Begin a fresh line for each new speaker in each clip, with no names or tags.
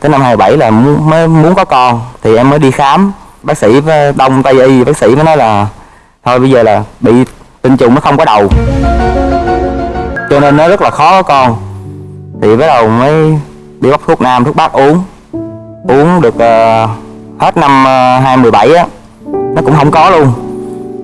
tới năm 27 là muốn, mới muốn có con thì em mới đi khám. Bác sĩ ờ, đông tây y bác sĩ mới nói là thôi bây giờ là bị tinh trùng nó không có đầu. Cho nên nó rất là khó có con. Thì bắt đầu mới đi bắt thuốc nam thuốc bắc uống. Uống được uh, hết năm ờ, uh, 2017 á nó cũng không có luôn.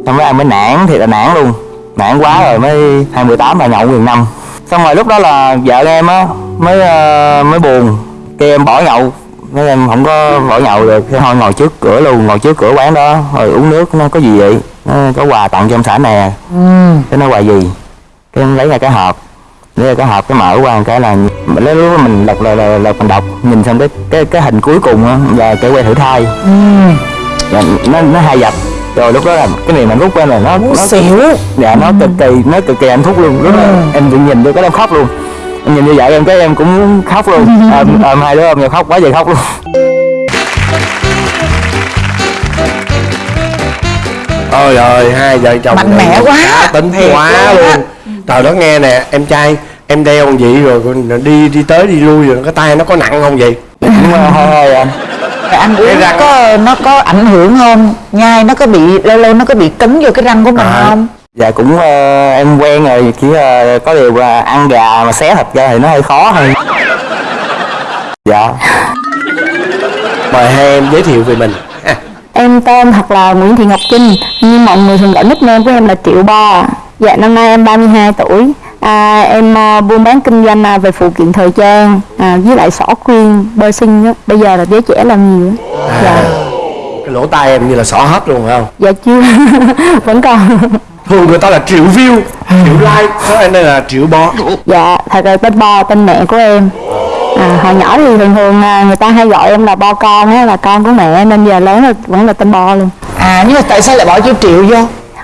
Xong rồi em mới nản thì là nản luôn. Nản quá rồi mới 28 là nhậu gần năm. Xong rồi lúc đó là vợ em á mới uh, mới buồn kêu em bỏ nhậu. Nói em không có bỏ nhậu được. Thế thôi ngồi trước cửa luôn ngồi trước cửa quán đó. Rồi uống nước nó có gì vậy? Nó có quà tặng cho ông xã nè. Cái nó quà gì? Cái em lấy ra cái hộp. Lấy ra cái hộp cái mở qua một cái là mình lấy lúc mình lật là, là, là mình đọc. Nhìn xong cái cái cái hình cuối cùng á là cái que thử thai. Dạ, nó nó hai dập. Rồi lúc đó là cái niềm hạnh phúc của em là nó nó
xỉu.
Dạ nó cực kỳ nó cực kỳ hạnh phúc luôn. Lúc đó em tự nhìn vô cái em khóc luôn em nhìn như vậy em cái em cũng khóc luôn. Ôm ôm hai đứa ôm nhau khóc quá trời khóc luôn.
Ôi ơi hai vợ chồng
Mạnh mẽ quá.
cá tính
Thiệt
quá
luôn
trời đó nghe nè em trai em đeo con vậy rồi đi đi tới đi lui rồi cái tay nó có nặng không vậy?
Nhưng mà thôi thôi anh
Rồi ăn uống nó có nó có ảnh hưởng không? Nhai nó có bị lâu lâu nó có bị cứng vô cái răng của mình
À.
không
dạ cũng ờ, em quen rồi chỉ ờ, có điều là ăn gà mà xé thịt ra thì nó hơi khó hơn. Dạ.
Mời hai em giới thiệu về mình. Ha.
Em tên thật là Nguyễn Thị Ngọc Trinh Nhưng mọi người thường gọi nickname của em là Triệu Bo Dạ năm nay em 32 tuổi. À, Em à, buôn bán kinh doanh à, về phụ kiện thời trang à, Với lại xỏ khuyên, bơ sinh á. Bây giờ là giới trẻ làm nhiều á. Dạ,
cái lỗ tai em như là xỏ hết luôn phải không?
Dạ chưa. Vẫn còn
thường người ta là triệu view. Triệu like đó anh đây là triệu bo?
Dạ, thật ra tên Bo, tên mẹ của em. À, Hồi nhỏ thì thường thường à, người ta hay gọi em là Bo con á Là con của mẹ Nên giờ lớn là vẫn là tên Bo luôn.
À nhưng mà tại sao lại bỏ chữ triệu vô?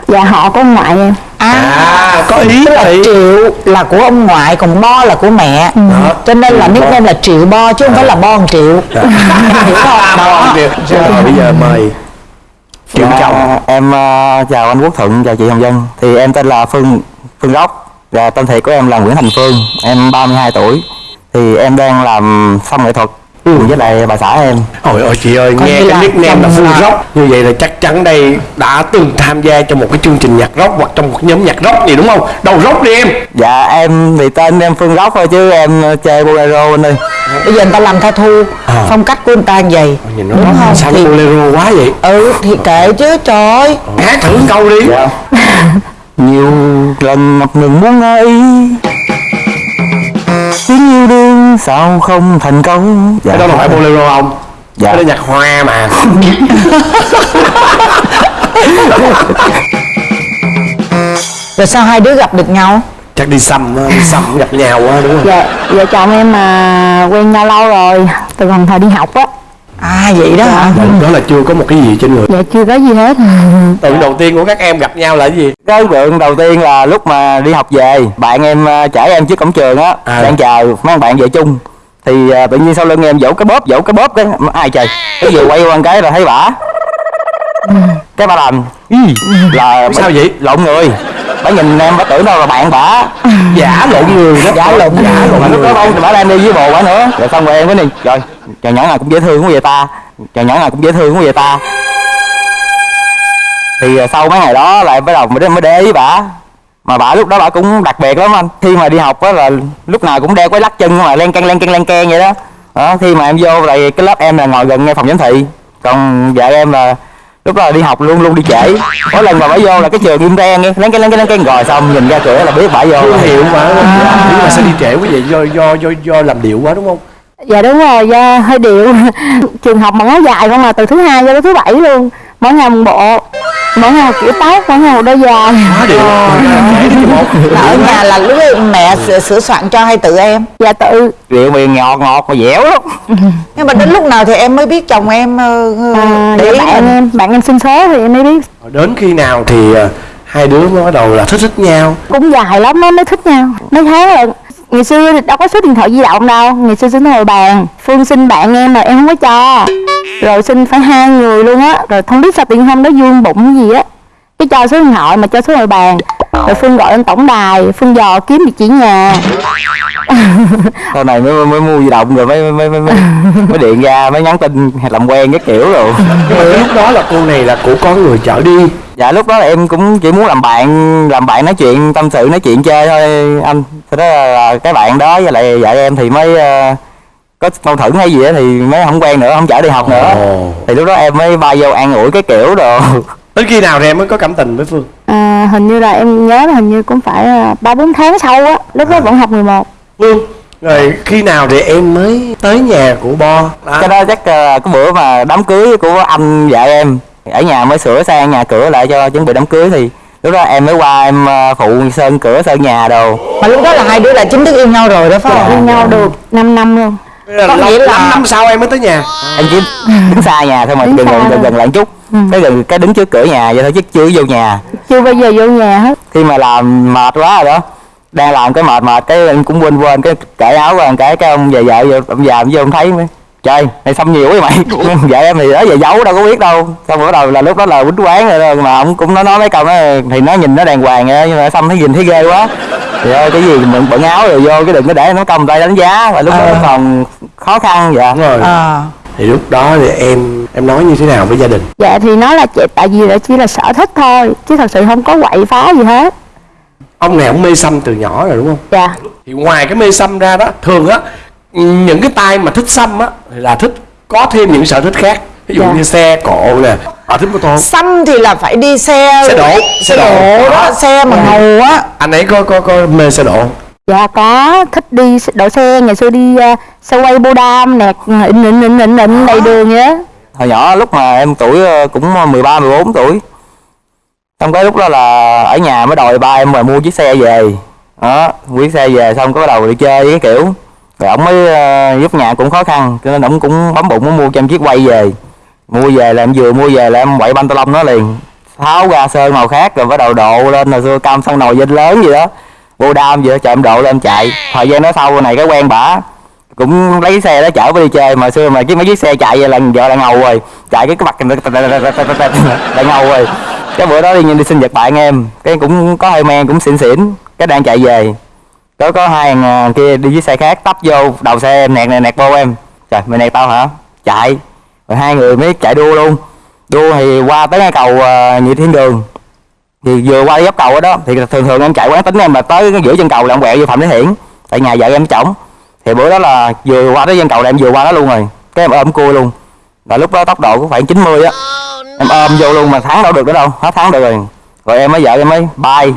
Dạ họ của ông ngoại em.
À,
à có ý
tức là
thì
triệu là của ông ngoại còn bo là của mẹ.
Đó.
cho nên là nickname là triệu bo chứ không phải là bo một triệu. Hiểu không đó
rồi bây giờ mời triệu
Dạ,
chồng
em ờ, chào anh Quốc Thuận, chào chị Hồng Vân. Thì em tên là Phương Phương Gốc. Và tên thiệt của em là Nguyễn Thành Phương Em 32 tuổi. Thì em đang làm xong nghệ thuật cùng với lại bà xã em.
Ôi ôi chị ơi,
Coi
nghe cái nickname là Phương
là-
Rock. Như vậy là chắc chắn đây đã từng tham gia trong một cái chương trình nhạc rock Hoặc trong một nhóm nhạc rock gì đúng không? Đầu rock đi em.
Dạ em thì tên em Phương Gốc thôi chứ em ờ, chơi bolero anh ơi.
Bây giờ người ta làm tattoo
À.
phong cách của người ta như vậy
Nhìn nó
đúng không?
sao
thì
bolero quá vậy?
Ừ thì kệ chứ trời ơi.
Hát thử câu đi.
Dạ. Nhiều lần ngập ngừng muốn nói Tiếng yêu đương sao không thành công dạ.
Cái đó là phải bolero không?
Dạ.
Cái đó nhạc hoa mà
rồi sao hai đứa gặp được nhau
Chắc đi xăm, đi xăm gặp nhau á đúng không?
Dạ, vợ chồng em mà quen nhau lâu rồi Từ còn thời đi học á
à vậy đó hả?
Đó là chưa có một cái gì trên người.
Dạ chưa có gì hết.
Tượng đầu tiên của các em gặp nhau là cái gì?
Cái tượng đầu tiên là lúc mà đi học về Bạn em ờ, chở em trước cổng trường á.
À.
Đang chờ mấy anh bạn về chung. Thì ờ, tự nhiên sau lưng em vỗ cái bóp, vỗ cái bóp cái Ai trời? Cái vừa quay qua một cái là thấy bả. Cái bà làm. "Ý, là
Sao vậy?
Lộn người Bả nhìn em bả tưởng đâu là bạn bả.
Giả lộn người đó.
Giả lộn
Giả lộn
mà lúc
người.
đó bả, bả đang đi với bồ bả nữa. Rồi xong rồi em cái này rồi trời nhỏ nào cũng dễ thương quá vậy ta. Trời nhỏ nào cũng dễ thương quá vậy ta. Thì à, sau mấy ngày đó lại bắt đầu mới, mới để ý bả. Mà bả lúc đó bả cũng đặc biệt lắm anh. Khi mà đi học á là lúc nào cũng đeo cái lắc chân mà len căng len căng len keng vậy đó. Đó khi mà em vô lại cái lớp em là ngồi gần ngay phòng giám thị. Còn vợ em là lúc đó là đi học luôn luôn đi trễ mỗi lần mà bả vô là cái trường im ren nghe len căng len căng len keng rồi xong nhìn ra cửa là biết bả vô
hiệu quá Nhưng mà sao đi trễ quá vậy? Do, do, do, do làm điệu quá đúng không?
Dạ đúng rồi, do hơi điệu. Trường học mà ngó dài không mà từ thứ hai cho đến thứ bảy luôn. Mỗi ngày một bộ. Mỗi ngày một kiểu tóc, mỗi ngày một đôi giày.
Quá điệu.
Là ở nhà là lúc ấy mẹ sửa, sửa soạn cho hay tự em?
Dạ tự.
Rượu miệng ngọt ngọt mà dẻo lắm.
Nhưng mà đến lúc nào thì em mới biết chồng em ờ, ờ,
à,
để
dạ
ý
bạn em, bạn em xin số thì em mới biết.
Đến khi nào thì hai đứa mới bắt đầu là thích thích nhau?
Cũng dài lắm mới mới thích nhau. Mấy tháng rồi Ngày xưa thì đâu có số điện thoại di động đâu. Ngày xưa xin hồi bàn. Phương xin bạn em mà em không có cho. Rồi xin phải hai người luôn á. Rồi không biết sao nhiên hôm đó vuông bụng gì á. Cái cho số điện thoại mà cho số hồi bàn. Rồi phương gọi lên tổng đài. Phương dò kiếm địa chỉ nhà.
Sau này mới mới mua di động rồi mới mới mới mới, mới điện ra mới nhắn tin làm quen cái kiểu rồi.
Nhưng mà lúc đó là cô này là của có người chở đi
dạ lúc đó em cũng chỉ muốn làm bạn làm bạn nói chuyện tâm sự nói chuyện chơi thôi anh. Sau đó là, cái bạn đó với lại vợ em thì mới ờ, có mâu thuẫn hay gì á thì mới không quen nữa không chở đi học nữa.
Ồ.
thì lúc đó em mới bay vô an ủi cái kiểu đồ.
Đến khi nào thì em mới có cảm tình với phương?
À, hình như là em nhớ là hình như cũng phải à, ba bốn tháng sau á lúc đó vẫn học 11
phương rồi khi nào thì em mới tới nhà của bo? Đó.
cái đó chắc ờ, cái bữa mà đám cưới của anh vợ em ở nhà mới sửa sang nhà cửa lại cho chuẩn bị đám cưới thì lúc đó em mới qua em ờ, phụ sơn cửa sơn nhà đồ.
Mà lúc đó là hai đứa là chính thức yêu nhau rồi đó phải
yêu
không
nhau được 5 năm luôn.
Là
có nghĩa là-
năm sau em mới tới nhà.
Em chỉ đứng xa nhà thôi mà
Đứng
gần gần, gần lại chút. Cái gần cái đứng trước cửa nhà vậy thôi chứ chưa vô nhà.
Chưa bao giờ vô nhà hết.
Khi mà làm mệt quá rồi đó đang làm cái mệt mệt cái em cũng quên quên cái cởi áo qua cái cái ông về vợ vô ông già ông vô ông thấy mới trời này xăm nhiều quá mày. Vợ em thì đó giờ giấu đâu có biết đâu. Xong bắt đầu là lúc đó là quýnh quán rồi đó, mà ông cũng nói nói mấy câu đó thì nó nhìn nó đàng hoàng vậy đó, nhưng mà xăm thấy nhìn thấy ghê quá. Thì ơi cái gì mình bận áo rồi vô cái đừng có để nó cầm tay đánh giá. Và lúc đó
À.
còn khó khăn dạ
đúng rồi.
À.
Thì lúc đó thì em em nói như thế nào với gia đình?
Dạ thì nói là chị tại vì là chỉ là sở thích thôi chứ thật sự không có quậy phá gì hết.
Ông này ông mê xăm từ nhỏ rồi đúng không?
Dạ.
Thì ngoài cái mê xăm ra đó thường á những cái tay mà thích xăm á thì là thích có thêm những sở thích khác. Ví dụ
Dạ.
như xe cộ nè họ thích mô tô.
Xăm thì là phải đi xe
Xe độ,
xe
xe độ.
độ đó
Đó.
xe mà ngầu á.
Anh ấy có có có mê xe độ không?
dạ có. Thích đi đậu xe. Ngày xưa đi uh, xe quay bô đam nẹt ịn ịn ịn ịn ịn đầy đường á
hồi nhỏ lúc mà em tuổi ờ, cũng 13 14 tuổi. Xong cái lúc đó là ở nhà mới đòi ba em mà mua chiếc xe về. Đó mua chiếc xe về xong có bắt đầu đi chơi với cái kiểu rồi ổng mới ờ, giúp nhà cũng khó khăn cho nên ổng cũng bấm bụng muốn mua cho em chiếc quay về. Mua về là em vừa mua về là em quậy banh lông nó liền. Tháo ra sơn màu khác rồi bắt đầu độ lên rồi xưa cam xăng nồi vinh lớn gì đó. Vô đam vậy đó, chờ em độ lên em chạy. Thời gian đó sau này cái quen bả. Cũng lấy xe đó chở đi chơi mà xưa mà cái mấy chiếc xe chạy vậy là vợ là ngầu rồi. Chạy cái cái mặt là ngầu rồi. Cái bữa đó đi đi sinh nhật bạn em. Cái cũng có hơi men cũng xỉn xỉn. Cái đang chạy về có có hai thằng à, kia đi với xe khác tấp vô đầu xe em nẹt nẹt nẹt vô em. Trời mày nẹt tao hả? Chạy. Rồi hai người mới chạy đua luôn. Đua thì qua tới cái cầu uh, nhị thiên đường. Thì vừa qua dốc cầu đó, thì thường thường em chạy quán tính em mà tới cái giữa chân cầu là em quẹo vô phạm thế hiển. Tại nhà vợ em trỏng thì bữa đó là vừa qua tới chân cầu là em vừa qua đó luôn rồi. Cái em ôm cua luôn. Là lúc đó tốc độ cũng khoảng 90 á. Em ôm vô luôn mà thắng đâu được nữa đâu. Hết thắng được rồi rồi em mới vợ em mới. Bay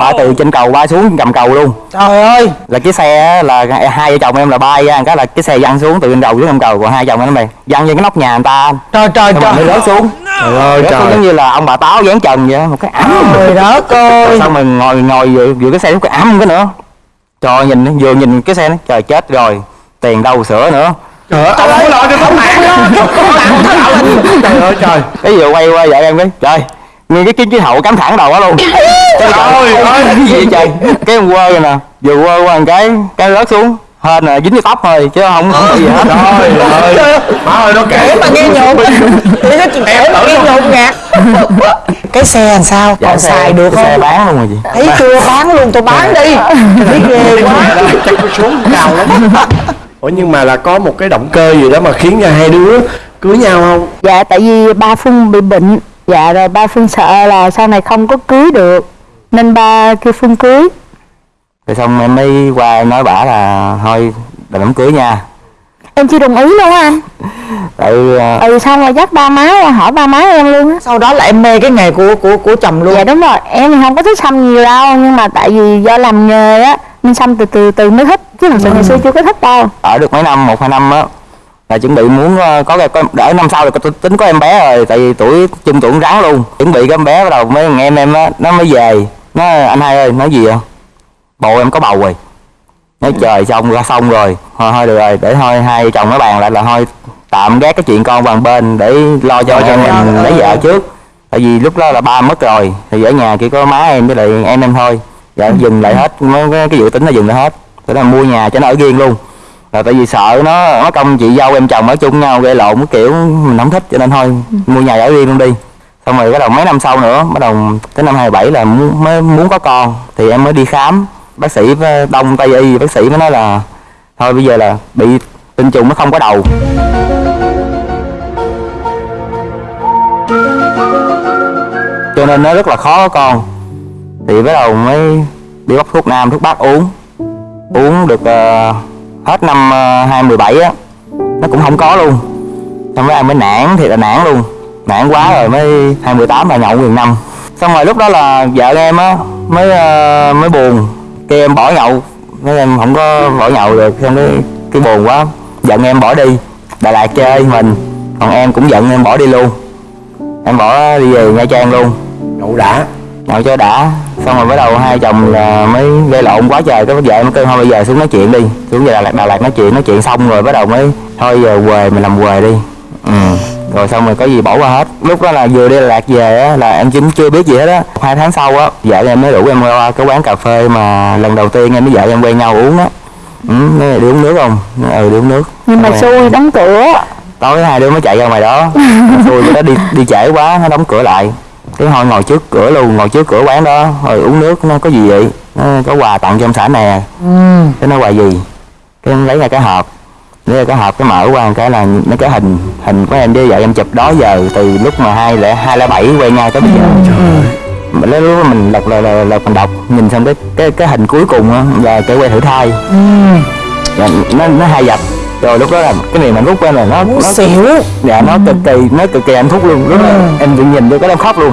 bay từ trên cầu bay xuống cầm cầu luôn.
Trời ơi.
Là cái xe á, là hai vợ chồng em là bay ra cái là cái xe văng xuống từ trên đầu xuống cầm cầu còn hai chồng em nó mày văng trên cái nóc nhà người ta.
Trời trời trời.
nó rớt xuống.
Trời ơi
xuống giống như là ông bà táo dán trần vậy á, một cái ấm.
Trời đất ơi.
xong mình ngồi ngồi vừa, vừa cái xe lúc cái ấm cái nữa. Trời nhìn vừa nhìn cái xe nó trời chết rồi. Tiền đâu sửa nữa.
Trời ơi. ông không có lo cho tấm mạng trời ơi trời.
Cái vừa quay qua vợ em cái trời nghe cái cái cái hậu cắm thẳng đầu quá luôn. Trời
ơi. ơi.
cái gì vậy trời? Cái quơ rồi nè. Vừa quơ qua một cái cái rớt xuống. Hên là dính cái tóc thôi chứ không không bị gì hết.
Trời ơi má ơi nó kể.
Mà nghe nhột thì nó chỉ kể mà nghe nhột ngạt cái xe làm sao?
Dạ,
còn
xe-
xài được
xe
không?
bán luôn rồi chị.
Thấy chưa? Bán luôn. Tôi bán đi. Thấy ghê quá.
chắc nó xuống cao lắm. Ủa nhưng mà là có một cái động cơ gì đó mà khiến cho hai đứa cưới nhau không?
Dạ tại vì ba phương bị bệnh dạ rồi ba phương sợ là sau này không có cưới được nên ba kêu phương cưới.
Rồi xong em mới qua em nói bả là thôi đừng đám cưới nha.
Em chưa đồng ý luôn anh.
Tại ờ,
ừ xong rồi dắt ba má ra hỏi ba má em luôn á.
Sau đó là em mê cái nghề của của của chồng luôn.
Dạ đúng rồi em thì không có thích xăm nhiều đâu nhưng mà tại vì do làm nghề á nên xăm từ từ từ mới thích chứ thật sự ngày xưa chưa có thích đâu.
Ở được mấy năm một hai năm á là chuẩn bị muốn ờ, có cái đỡ năm sau là có tính có em bé rồi tại vì tuổi chung tuổi rắn luôn. Chuẩn bị cái em bé bắt đầu mấy thằng em em á nó mới về. Nó anh hai ơi nói gì vậy? Bồ em có bầu rồi. Nói trời xong ra xong rồi. Thôi thôi được rồi để thôi hai chồng nó bàn lại là thôi tạm gác cái chuyện con bằng bên để lo cho
cho mình.
lấy vợ trước. Tại vì lúc đó là ba mất rồi thì ở nhà chỉ có má em với lại em em thôi. Dạ dừng lại hết mấy cái, cái dự tính là dừng lại hết. Thế là mua nhà cho nó ở riêng luôn là tại vì sợ nó nó công chị dâu em chồng ở chung nhau gây lộn cái kiểu mình không thích cho nên thôi mua nhà ở riêng luôn đi. Xong rồi bắt đầu mấy năm sau nữa bắt đầu tới năm 27 là muốn, mới muốn có con thì em mới đi khám. Bác sĩ ờ, đông tây y bác sĩ mới nói là thôi bây giờ là bị tinh trùng nó không có đầu. Cho nên nó rất là khó có con. Thì bắt đầu mới đi bóc thuốc nam thuốc bắc uống. Uống được uh, hết năm ờ, 2017 á, nó cũng không có luôn. Xong rồi em mới nản thì là nản luôn. Nản quá rồi mới 2018 là nhậu gần năm. Xong rồi lúc đó là vợ em á, mới ờ, mới buồn. Kêu em bỏ nhậu. Nói em không có bỏ nhậu được, xong cái cái buồn quá, giận em bỏ đi. Đà Lạt chơi mình, còn em cũng giận em bỏ đi luôn. Em bỏ đi về Nha Trang luôn.
Nhậu đã
nhậu cho đã. Xong rồi bắt đầu hai chồng là mới gây lộn quá trời. Cái vợ em kêu thôi bây giờ xuống nói chuyện đi. Xuống về Đà Lạt Đà Lạt nói chuyện nói chuyện xong rồi bắt đầu mới thôi giờ quề mình làm quề đi. Ừ. Rồi xong rồi có gì bỏ qua hết. Lúc đó là vừa đi Đà Lạt về á là em chính chưa biết gì hết á. Hai tháng sau á vợ em mới rủ em qua cái quán cà phê mà lần đầu tiên em với vợ em quen nhau uống á. Ừ nói đi uống nước không? Ừ đi uống nước.
Nhưng mà xui đóng cửa.
Tối hai đứa mới chạy ra ngoài đó. Xui đó đi đi trễ quá nó đóng cửa lại cái thôi ngồi trước cửa luôn ngồi trước cửa quán đó. Rồi uống nước nó có gì vậy? Nó có quà tặng cho ông xã nè.
Ừ.
cái nó quà gì? Cái em lấy ra cái hộp. Lấy ra cái hộp cái mở qua cái là nó cái hình hình của em với vợ em chụp đó giờ từ lúc mà hai lẻ hai lẻ bảy quen nhau tới bây giờ. Mà lúc đó mình lật là, là, là mình đọc nhìn xong cái cái cái hình cuối cùng á là cái que thử thai. Dạ, nó nó hai dập rồi lúc đó là cái niềm hạnh phúc của em là nó
muốn
nó
xỉu.
Dạ nó cực kỳ nó cực kỳ hạnh phúc luôn. Lúc đó em tự nhìn vô cái em khóc luôn.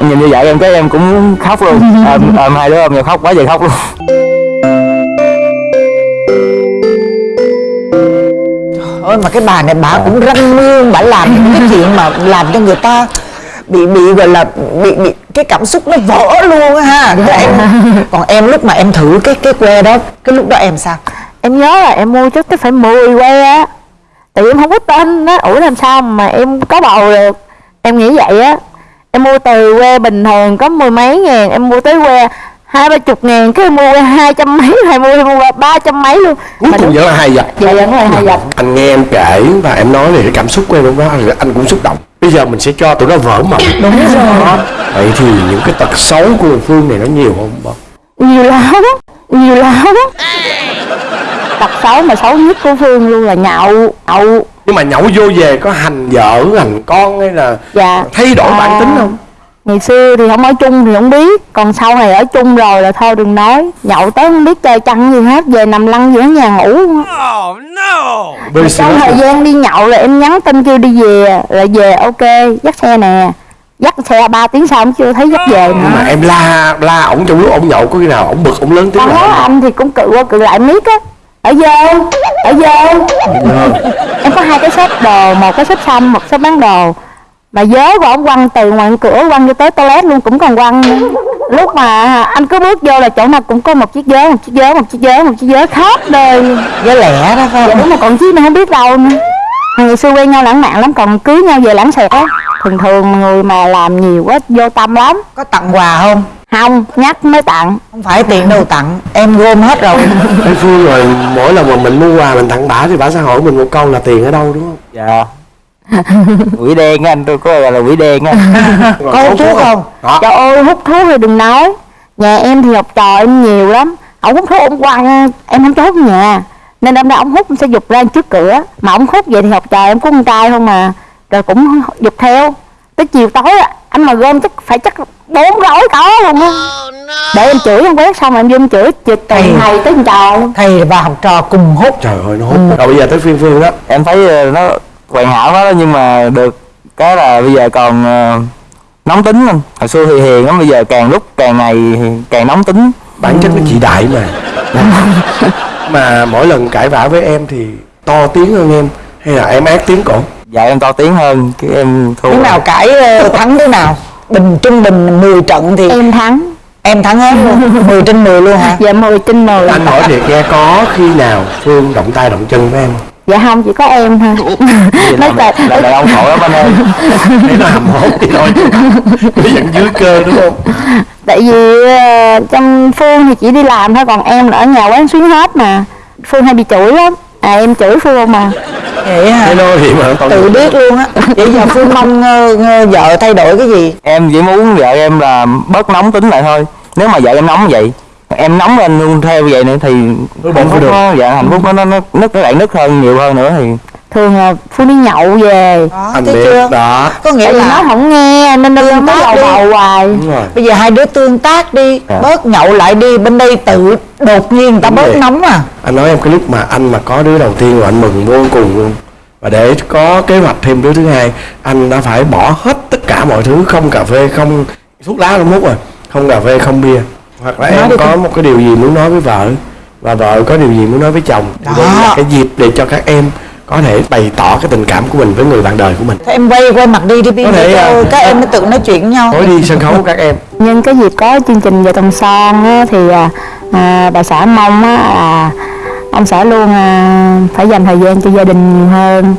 Em nhìn như vậy em cái em cũng khóc luôn. Ôm ôm hai đứa ôm nhau khóc quá trời khóc luôn.
Ôi mà cái bà này bà cũng răng mương bà làm những cái chuyện mà làm cho người ta bị bị gọi là bị bị cái cảm xúc nó vỡ luôn ha. Còn em còn em lúc mà em thử cái cái que đó cái lúc đó em sao
em nhớ là em mua chắc phải 10 que á. Tại vì em không có tin á. Ủa làm sao mà em có bầu được? Em nghĩ vậy á. Em mua từ que bình thường có mười mấy ngàn em mua tới que hai ba chục ngàn cái em mua que hai trăm mấy hay mua em mua ba trăm mấy luôn.
Cuối cùng vẫn là hai dập
dạ vẫn là hai dập
anh nghe em kể và em nói về cái cảm xúc của em lúc đó anh cũng xúc động. Bây giờ mình sẽ cho tụi nó vỡ mộng
đúng rồi.
Vậy thì những cái tật xấu của phương này nó nhiều không
nhiều lắm nhiều lắm. Tật xấu mà xấu nhất của phương luôn là nhậu nhậu
nhưng mà nhậu vô về có hành vợ hành con hay là
dạ.
thay đổi bản
À,
tính không?
ngày xưa thì không ở chung thì không biết còn sau này ở chung rồi là thôi đừng nói. Nhậu tới không biết chơi chăn gì hết về nằm lăn giữa nhà ngủ. Luôn á.
Very
trong thời gian đi nhậu là em nhắn tin kêu đi về là về ok dắt xe nè dắt xe 3 tiếng sau cũng chưa thấy dắt về
nhưng mà
nữa
em la la ổng trong lúc ổng nhậu có khi nào ổng bực ổng lớn tiếng
đó anh thì cũng cự qua cự lại miết á. Ở vô ở vô. Em có hai cái shop đồ một cái shop xăm một shop bán đồ. Mà vớ của ông quăng từ ngoài cửa quăng cho tới toilet luôn cũng còn quăng. Nữa. lúc mà anh cứ bước vô là chỗ nào cũng có một chiếc vớ một chiếc vớ một chiếc vớ một chiếc vớ khóc đời.
Với lẻ đó phải
dạ
không?
đúng mà còn chiếc nữa không biết đâu nữa. Ngày xưa quen nhau lãng mạn lắm còn cưới nhau về lãng xẹt á thường thường người mà làm nhiều quá vô tâm lắm.
Có tặng quà không?
Không nhắc mới tặng.
Không phải tiền đâu tặng em gom hết rồi.
Ê Phương rồi mỗi lần mà mình mua quà mình tặng bả thì bả sẽ hỏi mình một câu là tiền ở đâu đúng không?
Dạ. Quỷ đen anh tôi có gọi là quỷ đen á.
Có hút thuốc không?
Đó
Trời ơi hút thuốc thì đừng nói. Nhà em thì học trò em nhiều lắm. Ông hút thuốc ông quăng Em không cho hút nhà. Nên đâm ra ông hút sẽ dục ra trước cửa. Mà ông hút vậy thì học trò em có con trai không mà Rồi cũng dục theo. Tới chiều tối á, anh mà gom chắc phải chắc bốn gói có luôn á. Để em chửi em quét xong rồi em vô em chửi Chửi từ
Thầy.
thầy tới trời
thầy và học trò cùng hút.
Trời ơi nó hút. Rồi bây giờ tới phiên Phương đó.
Em thấy ờ, nó hoàn hảo đó nhưng mà được cái là bây giờ còn ờ, nóng tính anh hồi xưa thì hiền lắm bây giờ càng lúc càng ngày càng nóng tính.
Bản chất nó chị đại mà. Mà mỗi lần cãi vã với em thì to tiếng hơn em hay là em ác tiếng cổ
dạ em to tiếng hơn cái em thua
đứa nào cãi ờ, thắng đứa nào? Bình trung bình 10 trận thì
Em thắng.
Em thắng hết luôn 10 trên 10 luôn hả?
Dạ 10 trên 10
anh hỏi thiệt nghe có khi nào Phương động tay động chân với em? Không?
Dạ không chỉ có em thôi. Nói
là,
thật.
là đàn ông khổ lắm anh ơi.
Để hầm hốt đi thôi. Nó vẫn dưới cơ đúng không?
Tại vì ờ, trong phương thì chỉ đi làm thôi còn em là ở nhà quán xuyến hết mà. Phương hay bị chửi lắm. À em chửi phương mà
vậy hả?
Hello thì mà
tự biết luôn á. Vậy giờ phương mong ờ, vợ thay đổi cái gì?
Em chỉ muốn vợ em là bớt nóng tính lại thôi. Nếu mà vợ em nóng vậy em nóng lên luôn theo vậy nữa thì hạnh phúc
được.
nó dạ hạnh phúc nó nó nó nứt nó lại nứt hơn nhiều hơn nữa thì
thường là Phương đi nhậu về
đó
anh biết
chưa
đó
có nghĩa
tại vì nó
là
không nghe nên nó
Tương
mới
đi.
bầu hoài
rồi
bây giờ hai đứa tương tác đi
Dạ.
bớt nhậu lại đi bên đây tự đột nhiên người ta
Đúng
bớt
vậy.
nóng à
anh nói em cái lúc mà anh mà có đứa đầu tiên là anh mừng vô cùng luôn và để có kế hoạch thêm đứa thứ hai anh đã phải bỏ hết tất cả mọi thứ không cà phê không thuốc lá đâu mút rồi không cà phê không bia hoặc là
Nói
em có
con.
một cái điều gì muốn nói với vợ và vợ có điều gì muốn nói với chồng
Đó.
đây là cái dịp để cho các em có thể bày tỏ cái tình cảm của mình với người bạn đời của mình.
Thế em quay quay mặt đi đi Pin
Có thể, à,
các em mới tự nói chuyện với nhau.
Nói đi sân khấu các em.
Nhân cái dịp có chương trình vợ chồng son á, thì à, à, bà xã mong á, là ông xã luôn à, phải dành thời gian cho gia đình nhiều hơn.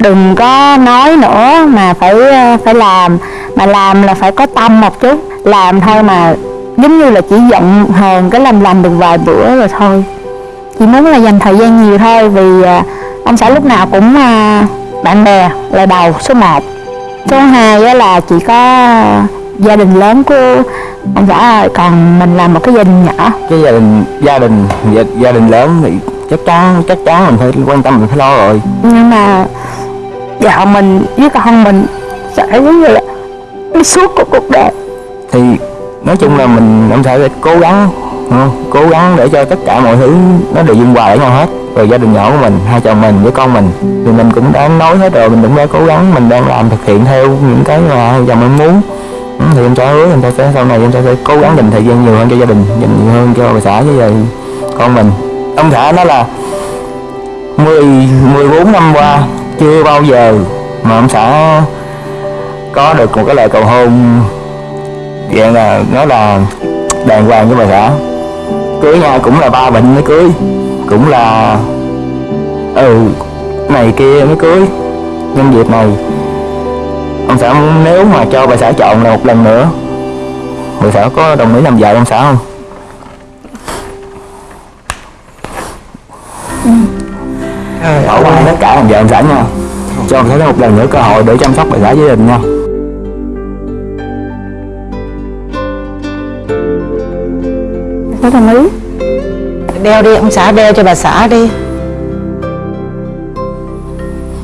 Đừng có nói nữa mà phải à, phải làm. Mà làm là phải có tâm một chút. Làm thôi mà giống như là chỉ giận hờn cái làm làm được vài bữa rồi thôi. Chỉ muốn là dành thời gian nhiều thôi vì à, ông xã lúc nào cũng à, bạn bè là đầu số 1 số 2 á là chỉ có gia đình lớn của ông xã còn mình là một cái gia đình nhỏ.
Cái gia đình gia đình gia, gia đình lớn thì chắc chắn chắc chắn mình phải quan tâm mình phải lo rồi.
Nhưng mà vợ mình với con mình sẽ giống như là suốt của cuộc đời.
Thì nói chung là mình ông xã sẽ cố gắng không? cố gắng để cho tất cả mọi thứ nó đều dung hòa với nhau hết. Rồi gia đình nhỏ của mình hai chồng mình với con mình. Thì mình cũng đã nói hết rồi mình cũng đã cố gắng mình đang làm thực hiện theo những cái mà chồng em muốn. Ừ, thì em sẽ hứa em sẽ sau này em sẽ, sẽ cố gắng dành thời gian nhiều hơn cho gia đình dành nhiều hơn cho bà xã với lại con mình. Ông xã nói là 10 14 năm qua chưa bao giờ mà ông xã có được một cái lời cầu hôn dạng là nói là đàng hoàng với bà xã cưới nhau cũng là ba bệnh mới cưới. Cũng là ừ này kia mới cưới. Nhân dịp này ông xã muốn nếu mà cho bà xã chọn là một lần nữa bà xã có đồng ý làm vợ ông xã không?
Trời
bỏ qua tất cả làm vợ ông xã nha. Cho ông xã một lần nữa cơ hội để chăm sóc bà xã gia đình nha.
Có đồng ý
đeo đi ông xã đeo cho bà xã đi.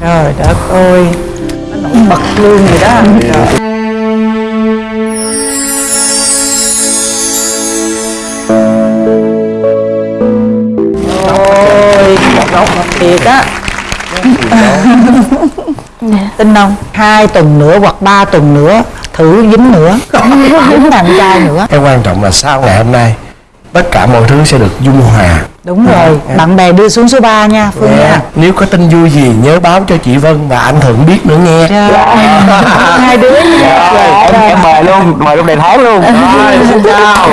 Trời đất ơi nó nổi bật luôn rồi đó. Trời. ngọt thiệt á. Tin không? Hai tuần nữa hoặc ba tuần nữa thử dính nữa. Dính thằng trai nữa.
Cái quan trọng là sau ngày hôm nay tất cả mọi thứ sẽ được dung hòa.
Đúng rồi bạn bè đưa xuống số 3 nha phương nha.
Nếu có tin vui gì nhớ báo cho chị Vân và anh Thuận biết nữa nghe.
Hai đứa
Rồi, em, em mời luôn mời lúc đầy tháng luôn.
Rồi, xin chào